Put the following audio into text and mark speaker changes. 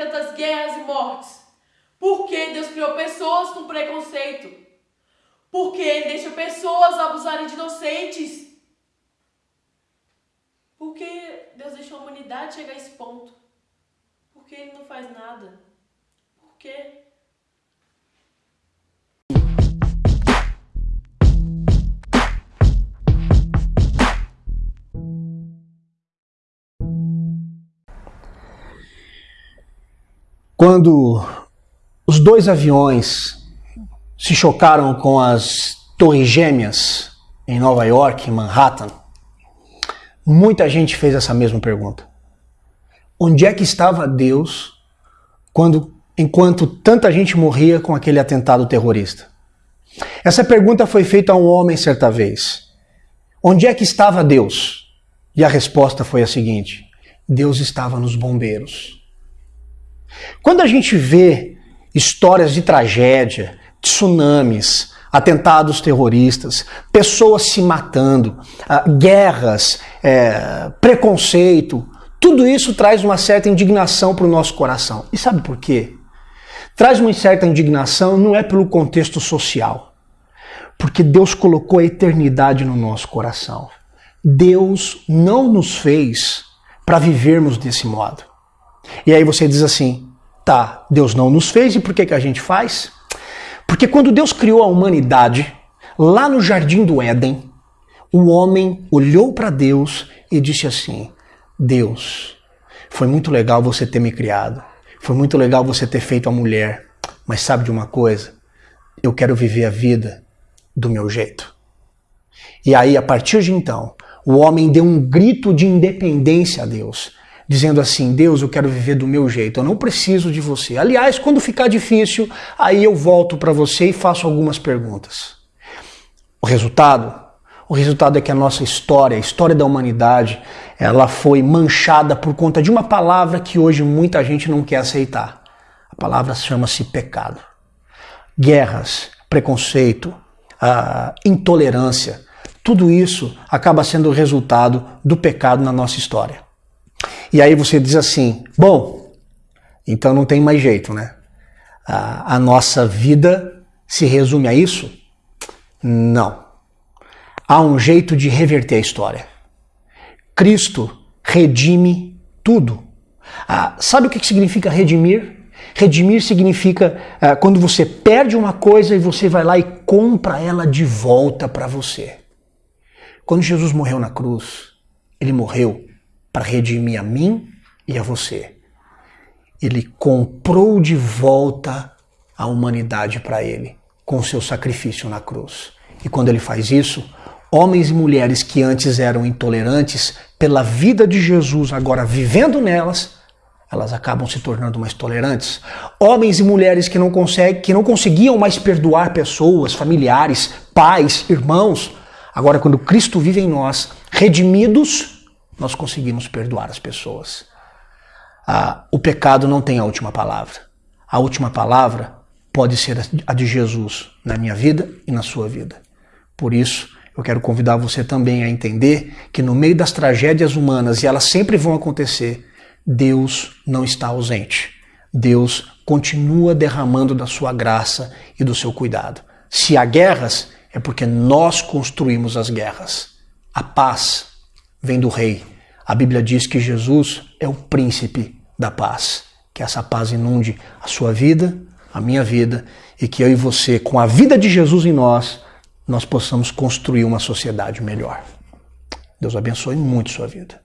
Speaker 1: tantas guerras e mortes? Por que Deus criou pessoas com preconceito? Por que Ele deixa pessoas abusarem de inocentes? Por que Deus deixou a humanidade chegar a esse ponto? Por que Ele não faz nada? Por quê?
Speaker 2: Quando os dois aviões se chocaram com as Torres Gêmeas em Nova York, em Manhattan, muita gente fez essa mesma pergunta. Onde é que estava Deus quando enquanto tanta gente morria com aquele atentado terrorista? Essa pergunta foi feita a um homem certa vez. Onde é que estava Deus? E a resposta foi a seguinte: Deus estava nos bombeiros. Quando a gente vê histórias de tragédia, tsunamis, atentados terroristas, pessoas se matando, ah, guerras, é, preconceito, tudo isso traz uma certa indignação para o nosso coração. E sabe por quê? Traz uma certa indignação não é pelo contexto social, porque Deus colocou a eternidade no nosso coração. Deus não nos fez para vivermos desse modo. E aí você diz assim: tá, Deus não nos fez e por que, que a gente faz? Porque quando Deus criou a humanidade, lá no jardim do Éden, o homem olhou para Deus e disse assim: Deus, foi muito legal você ter me criado, foi muito legal você ter feito a mulher, mas sabe de uma coisa? Eu quero viver a vida do meu jeito. E aí, a partir de então, o homem deu um grito de independência a Deus dizendo assim: Deus, eu quero viver do meu jeito, eu não preciso de você. Aliás, quando ficar difícil, aí eu volto para você e faço algumas perguntas. O resultado? O resultado é que a nossa história, a história da humanidade, ela foi manchada por conta de uma palavra que hoje muita gente não quer aceitar. A palavra chama-se pecado. Guerras, preconceito, intolerância, tudo isso acaba sendo o resultado do pecado na nossa história. E aí você diz assim: bom, então não tem mais jeito, né? A, a nossa vida se resume a isso? Não. Há um jeito de reverter a história. Cristo redime tudo. Ah, sabe o que significa redimir? Redimir significa ah, quando você perde uma coisa e você vai lá e compra ela de volta para você. Quando Jesus morreu na cruz, ele morreu para redimir a mim e a você. Ele comprou de volta a humanidade para ele com seu sacrifício na cruz. E quando ele faz isso, homens e mulheres que antes eram intolerantes, pela vida de Jesus, agora vivendo nelas, elas acabam se tornando mais tolerantes. Homens e mulheres que não, conseguem, que não conseguiam mais perdoar pessoas, familiares, pais, irmãos, agora quando Cristo vive em nós, redimidos, nós conseguimos perdoar as pessoas. Ah, o pecado não tem a última palavra. A última palavra pode ser a de Jesus na minha vida e na sua vida. Por isso, eu quero convidar você também a entender que no meio das tragédias humanas, e elas sempre vão acontecer, Deus não está ausente. Deus continua derramando da sua graça e do seu cuidado. Se há guerras, é porque nós construímos as guerras. A paz vem do Rei. A Bíblia diz que Jesus é o príncipe da paz. Que essa paz inunde a sua vida, a minha vida, e que eu e você, com a vida de Jesus em nós, nós possamos construir uma sociedade melhor. Deus abençoe muito sua vida.